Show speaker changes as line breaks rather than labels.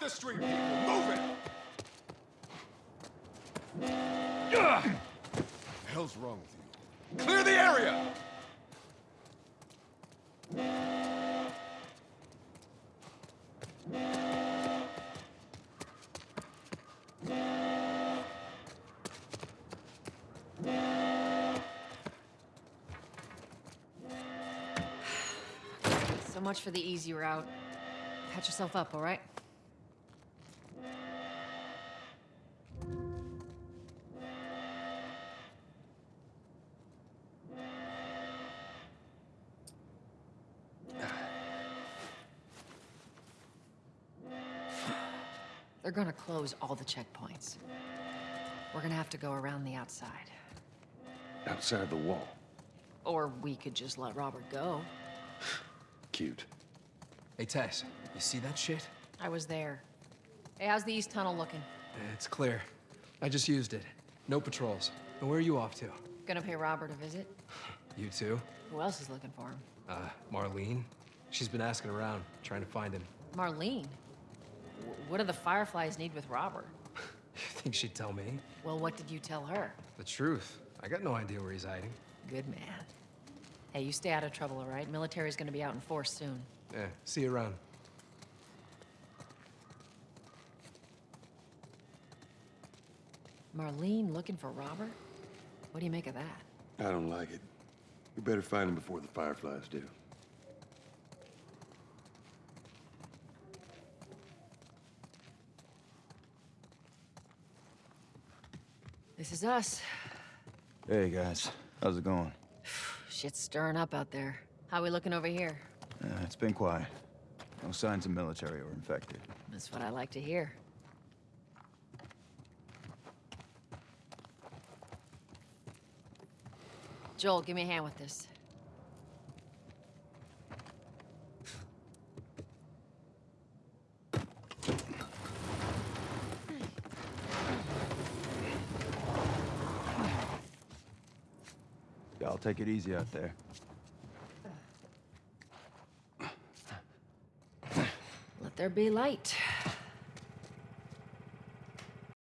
the street! Move it! Ugh! The hell's wrong with you? Clear the area!
So much for the easy route. Patch yourself up, all right? They're gonna close all the checkpoints. We're gonna have to go around the outside.
Outside the wall.
Or we could just let Robert go.
Cute.
Hey, Tess, you see that shit?
I was there. Hey, how's the east tunnel looking?
It's clear. I just used it. No patrols. And where are you off to?
Gonna pay Robert a visit?
You too?
Who else is looking for him?
Uh, Marlene? She's been asking around, trying to find him.
Marlene? W- What do the Fireflies need with Robert?
You think she'd tell me?
Well, what did you tell her?
The truth. I got no idea where he's hiding.
Good man. Hey, you stay out of trouble, all right? Military's gonna be out in force soon.
Yeah, see you around.
Marlene looking for Robert? What do you make of that?
I don't like it. We better find him before the Fireflies do.
This is us.
Hey guys, how's it going?
Shit's stirring up out there. How we looking over here?
Uh, it's been quiet. No signs of military or infected.
That's what I like to hear. Joel, give me a hand with this.
Y'all take it easy out there.
Let there be light.